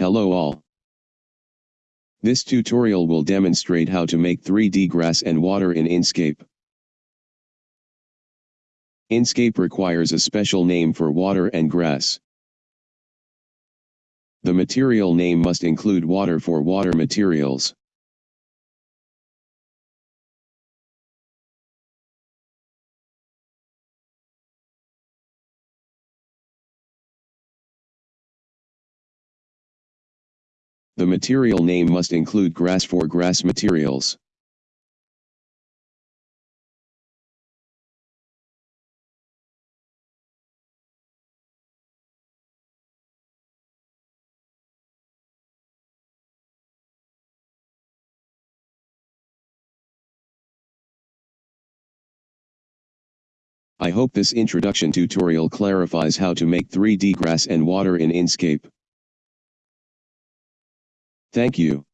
Hello all. This tutorial will demonstrate how to make 3D grass and water in Enscape. Enscape requires a special name for water and grass. The material name must include water for water materials. The material name must include grass for grass materials. I hope this introduction tutorial clarifies how to make 3D grass and water in Enscape. Thank you.